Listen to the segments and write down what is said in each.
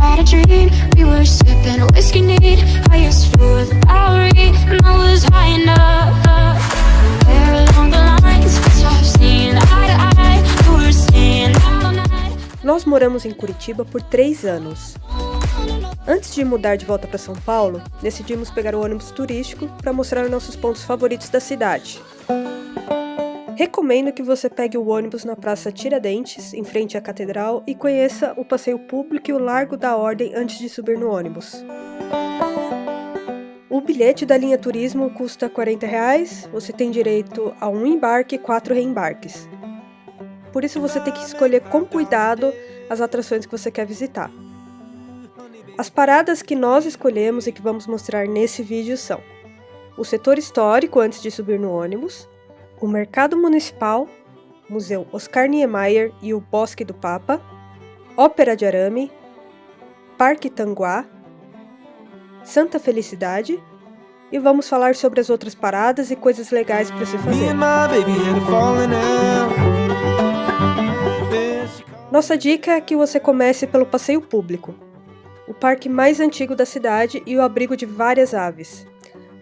had a dream. We were sipping whiskey neat, highest floor of the Bowery, and I was high enough. Nós moramos em Curitiba por três anos. Antes de mudar de volta para São Paulo, decidimos pegar o ônibus turístico para mostrar nossos pontos favoritos da cidade. Recomendo que você pegue o ônibus na Praça Tiradentes, em frente à Catedral, e conheça o passeio público e o Largo da Ordem antes de subir no ônibus. O bilhete da linha turismo custa 40 reais, você tem direito a um embarque e quatro reembarques. Por isso você tem que escolher com cuidado as atrações que você quer visitar. As paradas que nós escolhemos e que vamos mostrar nesse vídeo são o setor histórico antes de subir no ônibus, o Mercado Municipal, Museu Oscar Niemeyer e o Bosque do Papa, Ópera de Arame, Parque Tanguá, Santa Felicidade e vamos falar sobre as outras paradas e coisas legais para se fazer. Nossa dica é que você comece pelo passeio público, o parque mais antigo da cidade e o abrigo de várias aves.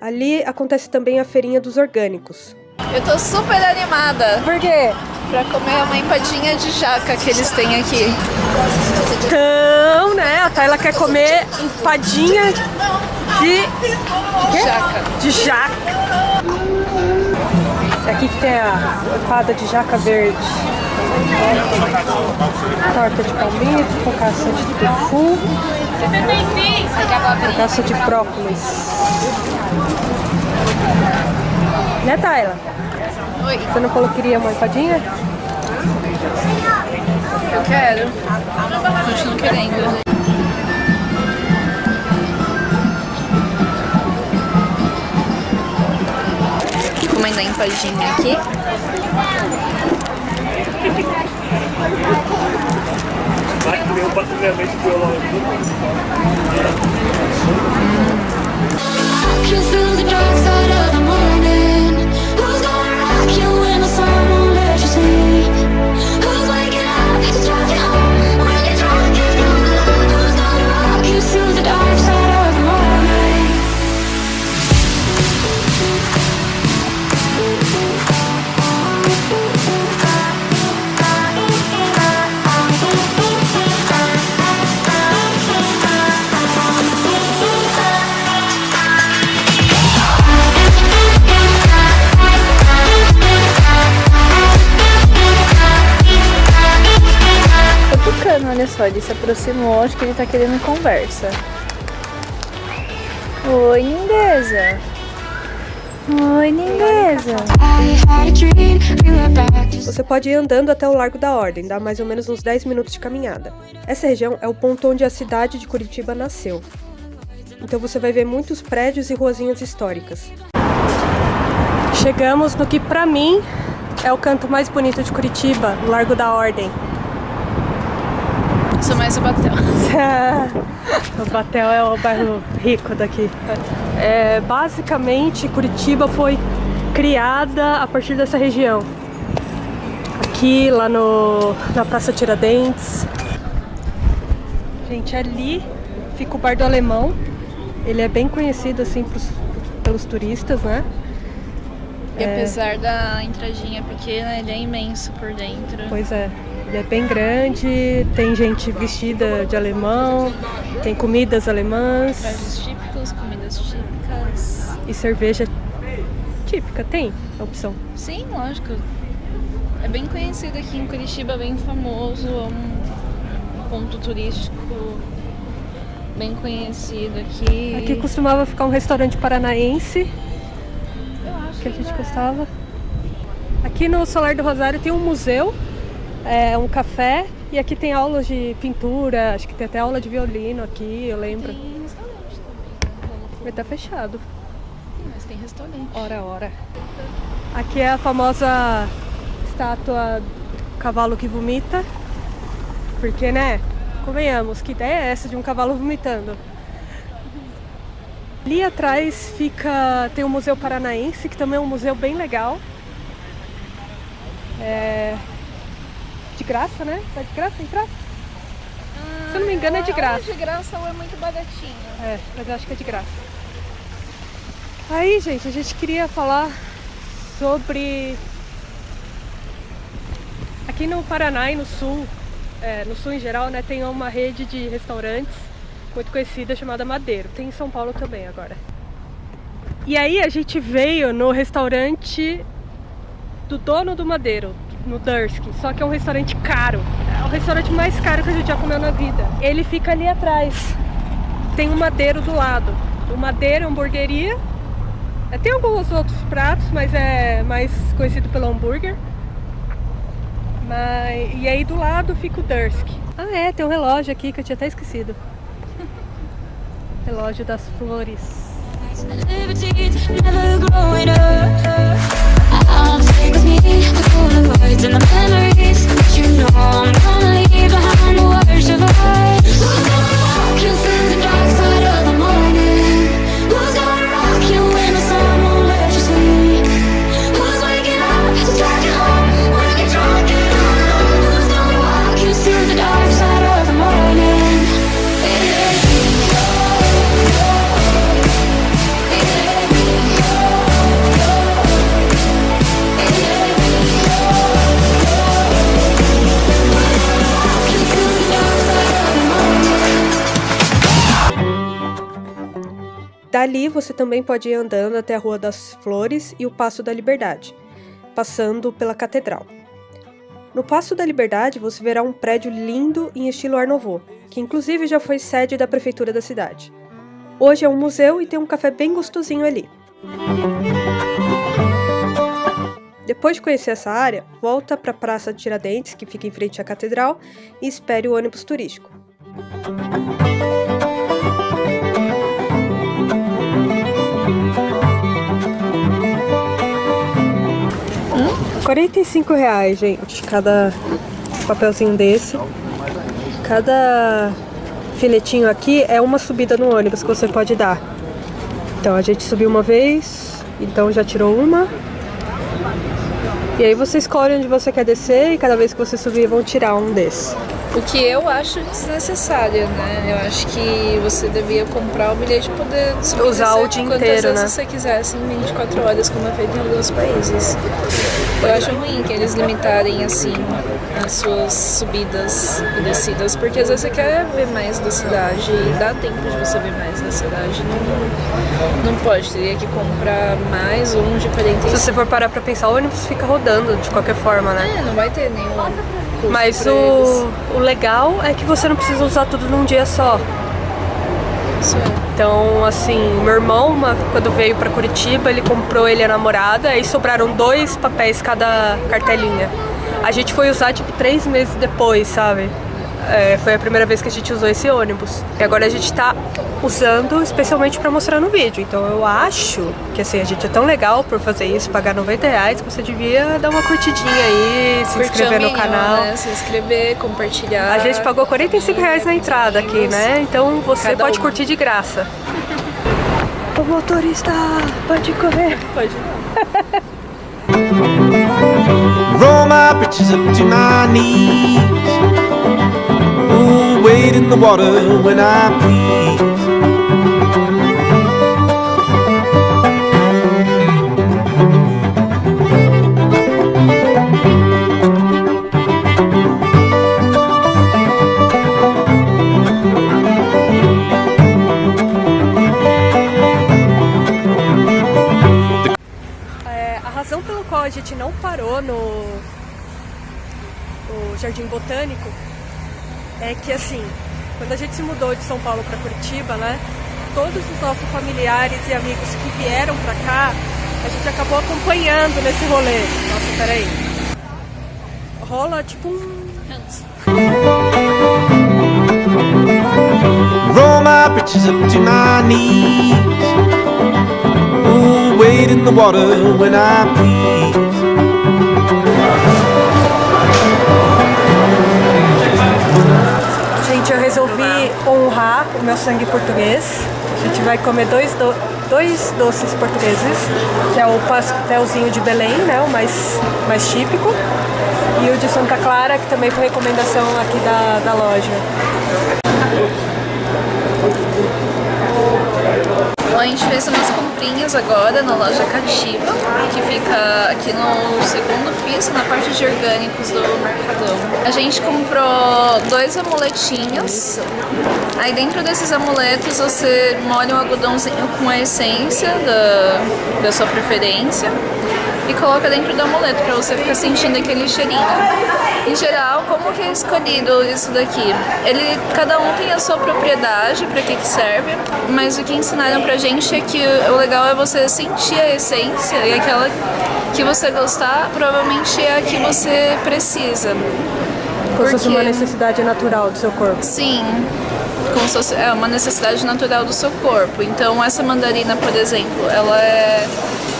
Ali acontece também a feirinha dos orgânicos. Eu tô super animada Por quê? pra comer uma empadinha de jaca que eles têm aqui. Então, né, a Tayla quer comer empadinha de... Quê? Jaca. De jaca. É aqui que tem a empada de jaca verde. Torta de palmito, cocaça de tofu, cocaça de brócolis. Né, Tayla? Oi, Você não falou que queria uma empadinha? eu quero. Continuo querendo. Comendo a empadinha aqui. Walking olha só, ele se aproximou, acho que ele tá querendo conversa. Oi, lindeza. Oi, lindeza. Você pode ir andando até o Largo da Ordem, dá mais ou menos uns 10 minutos de caminhada. Essa região é o ponto onde a cidade de Curitiba nasceu. Então você vai ver muitos prédios e ruazinhas históricas. Chegamos no que pra mim é o canto mais bonito de Curitiba, o Largo da Ordem. Sou mais o Batel. o Batel é o bairro rico daqui. É, basicamente, Curitiba foi criada a partir dessa região. Aqui, lá no, na Praça Tiradentes. Gente, ali fica o Bar do Alemão. Ele é bem conhecido assim pros- pelos turistas, né? E apesar da entradinha pequena, ele é imenso por dentro. Pois é, ele é bem grande, tem gente vestida de alemão, tem comidas alemãs Pratos típicos, comidas típicas. e cerveja típica, tem a opção. Sim, lógico. É bem conhecido aqui em Curitiba, bem famoso, é um ponto turístico bem conhecido aqui. Aqui costumava ficar um restaurante paranaense Eu acho que a gente gostava. Aqui no Solar do Rosário tem um museu, é, um café e aqui tem aulas de pintura, acho que tem até aula de violino aqui, eu lembro. Tem restaurante também. Mas tá fechado. Mas tem restaurante. Hora, hora. Aqui é a famosa estátua do cavalo que vomita. Porque, né? Convenhamos, que ideia é essa de um cavalo vomitando? Ali atrás fica tem o Museu Paranaense, que também é um museu bem legal. É... De graça, né? Tá de graça entrar? Se eu não me engano, é de Ou graça. de graça ou é muito baratinho. É, mas eu acho que é de graça. Aí, gente, a gente queria falar sobre. Aqui no Paraná e no Sul, é, no Sul em geral, né, tem uma rede de restaurantes muito conhecida chamada Madeiro. Tem em São Paulo também agora. E aí a gente veio no restaurante do dono do Madeiro, no Dursky. Só que é um restaurante caro. É o restaurante mais caro que a gente já comeu na vida. Ele fica ali atrás tem um madeiro do lado. O madeiro é hamburgueria. É, Tem alguns outros pratos, mas é mais conhecido pelo hambúrguer. Mas... E aí do lado fica o Dursk. Ah é, tem um relógio aqui que eu tinha até esquecido. relógio das flores. Liberties, never growing up. I'll take with me the Polaroids and the memories. Dali você também pode ir andando até a Rua das Flores e o Passo da Liberdade, passando pela Catedral. No Passo da Liberdade você verá um prédio lindo em estilo Art Nouveau, que inclusive já foi sede da prefeitura da cidade. Hoje é um museu e tem um café bem gostosinho ali. Depois de conhecer essa área, volta para a Praça de Tiradentes, que fica em frente à catedral, e espere o ônibus turístico. 45 reais, gente, cada papelzinho desse. Cada filetinho aqui é uma subida no ônibus que você pode dar. Então a gente subiu uma vez, então já tirou uma. E aí você escolhe onde você quer descer e cada vez que você subir vão tirar um desses. O que eu acho desnecessário, né? Eu acho que você devia comprar o bilhete e poder Usar o dia inteiro, vezes né? você quisesse em 24 horas, como é feito em alguns países. Eu acho ruim que eles limitarem assim as suas subidas e descidas, porque às vezes você quer ver mais da cidade e dá tempo de você ver mais da cidade. Não, não pode, teria que comprar mais um de Se 45. você for parar pra pensar, o ônibus fica rodando de qualquer forma, né? É, não vai ter nenhum. Mas o, o legal é que você não precisa usar tudo num dia só. Isso é. Então, assim, meu irmão, uma- quando veio pra Curitiba, ele comprou ele a namorada, aí sobraram dois papéis cada cartelinha. A gente foi usar, tipo, três meses depois, sabe? É, foi a primeira vez que a gente usou esse ônibus. E agora a gente tá usando especialmente pra mostrar no vídeo. Então eu acho que, assim, a gente é tão legal por fazer isso, pagar 90 reais, que você devia dar uma curtidinha aí, se Curtir inscrever no canal. Né? Se inscrever, compartilhar. A gente pagou 45 reais na entrada aqui, né? Então você Cada pode uma. curtir de graça. O motorista pode correr. Pode. Roll my britches up to my knees. Wade in the water when I please. É, razão pela qual a gente não parou no, no Jardim Botânico é que assim, quando a gente se mudou de São Paulo para Curitiba, né? Todos os nossos familiares e amigos que vieram para cá, a gente acabou acompanhando nesse rolê. Nossa, peraí. Rola tipo um. Roll my britches up to my knees. Ooh, wade in the water when I please. O meu sangue português. A gente vai comer dois, do- dois doces portugueses, que é o pastelzinho de Belém, né, o mais, mais típico, e o de Santa Clara, que também foi recomendação aqui da, da loja. Bom, a gente fez umas comprinhas agora na loja Cativa, que fica aqui no segundo piso, na parte de orgânicos do Mercadão. A gente comprou dois amuletinhos. Aí dentro desses amuletos você molha um algodãozinho com a essência da, da sua preferência e coloca dentro do amuleto para você ficar sentindo aquele cheirinho. Em geral, como que é escolhido isso daqui? Ele, cada um tem a sua propriedade para que que serve, mas o que ensinaram pra gente é que o legal é você sentir a essência e aquela que você gostar provavelmente é a que você precisa. Como se fosse uma Porque- necessidade natural do seu corpo. Sim, como se fosse, é uma necessidade natural do seu corpo. Então essa mandarina, por exemplo, ela é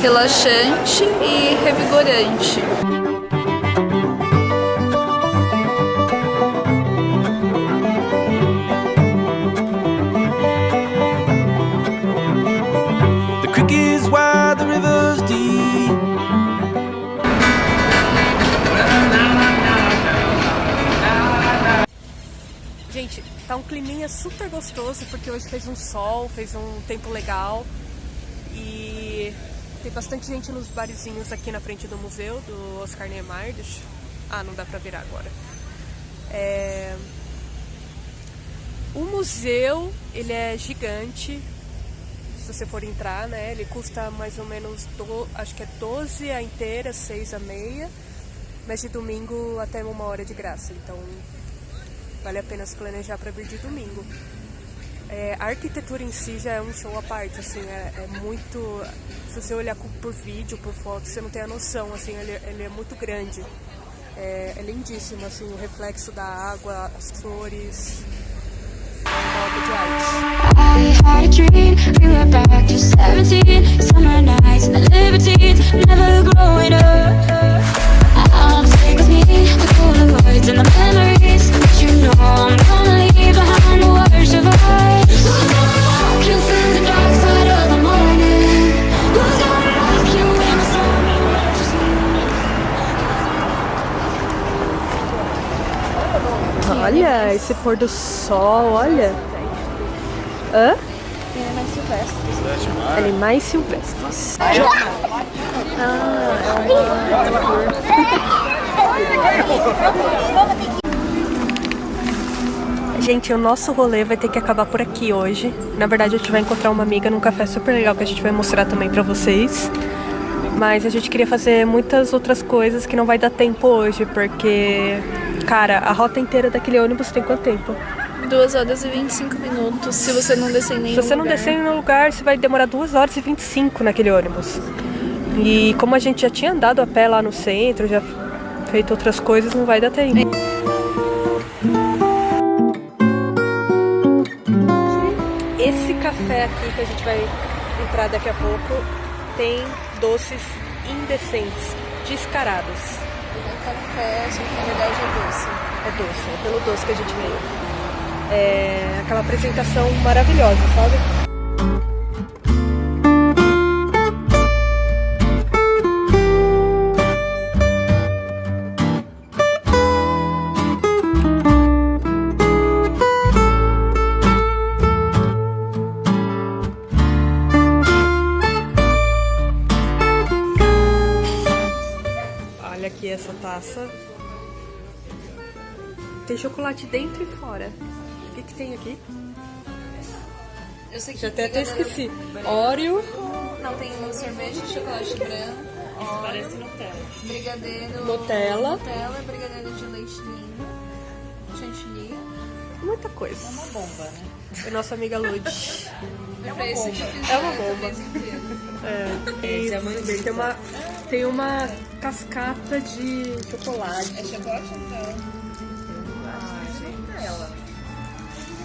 relaxante e revigorante. Tá um climinha super gostoso porque hoje fez um sol, fez um tempo legal e tem bastante gente nos barizinhos aqui na frente do museu do Oscar Niemeyer. Deixa... Ah, não dá pra virar agora. É... O museu, ele é gigante. Se você for entrar, né, ele custa mais ou menos, do... acho que é 12 a inteira, 6 a meia. Mas de domingo até uma hora de graça, então Vale a pena se planejar para vir de domingo. É, a arquitetura em si já é um show à parte, assim, é, é muito. Se você olhar por vídeo, por foto, você não tem a noção, assim, ele, ele é muito grande. É, é lindíssimo, assim, o reflexo da água, as flores. É uma obra de arte. I had a dream, we were back to 17 Summer nights and the libertines, never growing up I'll take with me the Polaroids and the memories Olha, esse pôr do sol, olha. Hã? Animais silvestres. Gente, o nosso rolê vai ter que acabar por aqui hoje. Na verdade, a gente vai encontrar uma amiga num café super legal que a gente vai mostrar também pra vocês. Mas a gente queria fazer muitas outras coisas que não vai dar tempo hoje, porque, cara, a rota inteira daquele ônibus tem quanto tempo? 2 horas e 25 minutos, se você não descer em nenhum Se você não lugar. descer no lugar, você vai demorar 2 horas e 25 naquele ônibus. E como a gente já tinha andado a pé lá no centro, já feito outras coisas, não vai dar tempo. Esse café aqui que a gente vai entrar daqui a pouco tem doces indecentes, descarados. É café, só que na verdade é doce. É doce, é pelo doce que a gente veio. É aquela apresentação maravilhosa, sabe? Essa taça. Tem chocolate dentro e fora. O que, que tem aqui? Eu sei que Já até, até esqueci. Oreo. Não, tem um sorvete de chocolate branco. Isso parece Nutella. Brigadeiro. Nutella. Nutella, brigadeiro de leite ninho. Chantilly. Muita coisa. É uma bomba, né? É nossa amiga Lud. É uma bomba. É uma bomba. É. E tem uma, tem uma cascata de chocolate. É chocolate ou Nutella?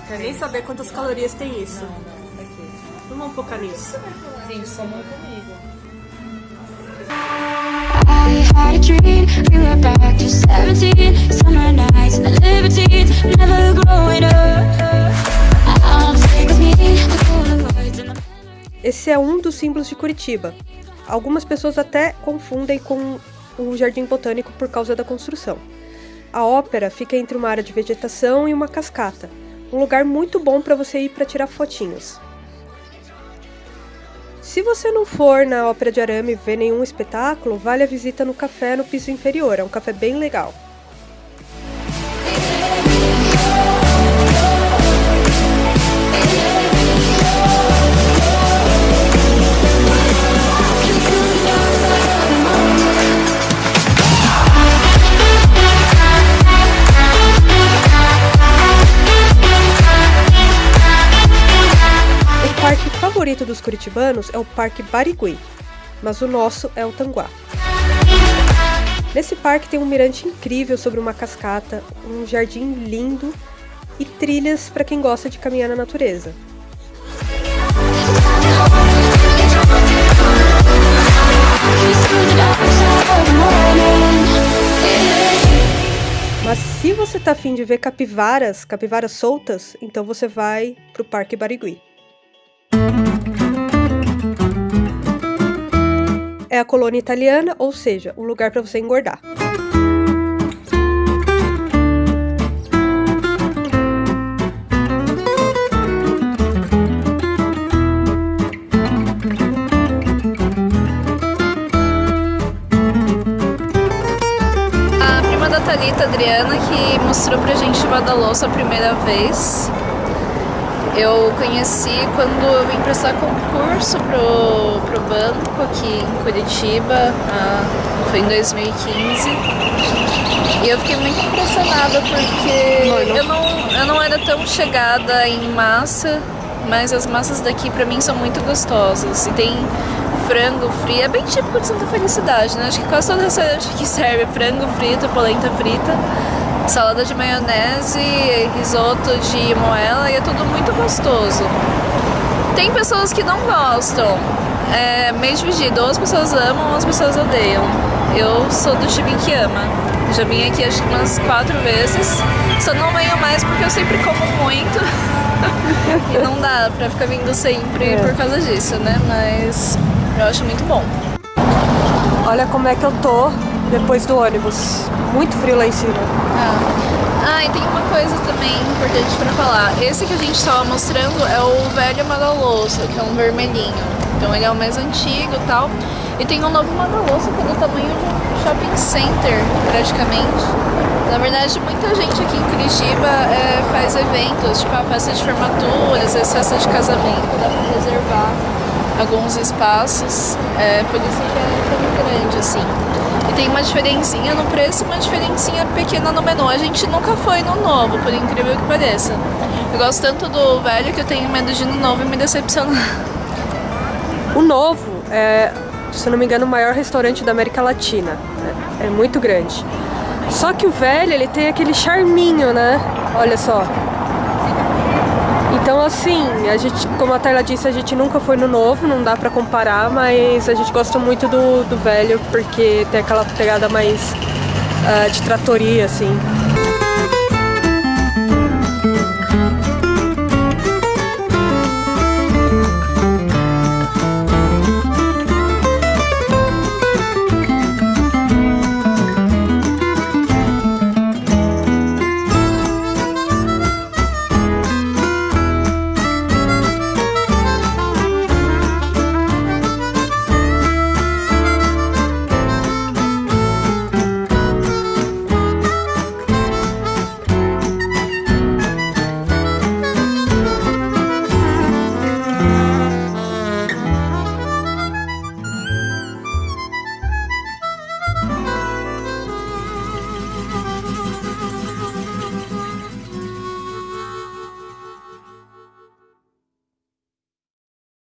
Quer nem saber quantas calorias tem isso. Não vamos focar nisso. I had a dream, we were back to 17 Summer nights and the libertines, never growing up I'll take with me the Polaroids and the Esse é um dos símbolos de Curitiba. Algumas pessoas até confundem com o Jardim Botânico por causa da construção. A ópera fica entre uma área de vegetação e uma cascata. Um lugar muito bom para você ir para tirar fotinhos. Se você não for na Ópera de Arame ver nenhum espetáculo, vale a visita no café no piso inferior. É um café bem legal. Curitibanos é o Parque Barigui, mas o nosso é o Tanguá. Nesse parque tem um mirante incrível sobre uma cascata, um jardim lindo e trilhas para quem gosta de caminhar na natureza. Mas se você tá afim de ver capivaras, capivaras soltas, então você vai pro Parque Barigui. É a colônia italiana, ou seja, um lugar para você engordar. A prima da Thalita, Adriana, que mostrou pra gente o Badaloso a primeira vez. Eu conheci quando eu vim prestar concurso pro, pro banco aqui em Curitiba, ah, foi em 2015. E eu fiquei muito impressionada porque eu não, eu não era tão chegada em massa, mas as massas daqui pra mim são muito gostosas. E tem frango frito, é bem típico de Santa Felicidade, né? Acho que quase todo restaurante aqui serve frango frito, polenta frita salada de maionese, risoto de moela e é tudo muito gostoso. Tem pessoas que não gostam, é meio dividido, ou as pessoas amam ou as pessoas odeiam. Eu sou do time que ama. Já vim aqui acho que umas quatro vezes, só não venho mais porque eu sempre como muito. e não dá pra ficar vindo sempre É. por causa disso, né? Mas eu acho muito bom. Olha como é que eu tô depois do ônibus. Muito frio lá em cima. Ah. ah, e tem uma coisa também importante pra falar. Esse que a gente estava mostrando é o velho Madaloso, que é um vermelhinho. Então ele é o mais antigo e tal. E tem um novo Madaloso que é do tamanho de um shopping center, praticamente. Na verdade, muita gente aqui em Curitiba é, faz eventos, tipo a festa de formatura, às vezes festa de casamento, dá pra reservar alguns espaços, é, por isso que é tão grande assim. E tem uma diferencinha no preço uma diferencinha pequena no menu. A gente nunca foi no novo, por incrível que pareça. Eu gosto tanto do velho que eu tenho medo de ir no novo e me decepcionar. O novo é, se não me engano, o maior restaurante da América Latina. É, é muito grande. Só que o velho, ele tem aquele charminho, né? Olha só. Então, assim, a gente, como a Tayla disse, a gente nunca foi no novo, não dá pra comparar, mas a gente gosta muito do, do velho porque tem aquela pegada mais ah, de tratoria, assim.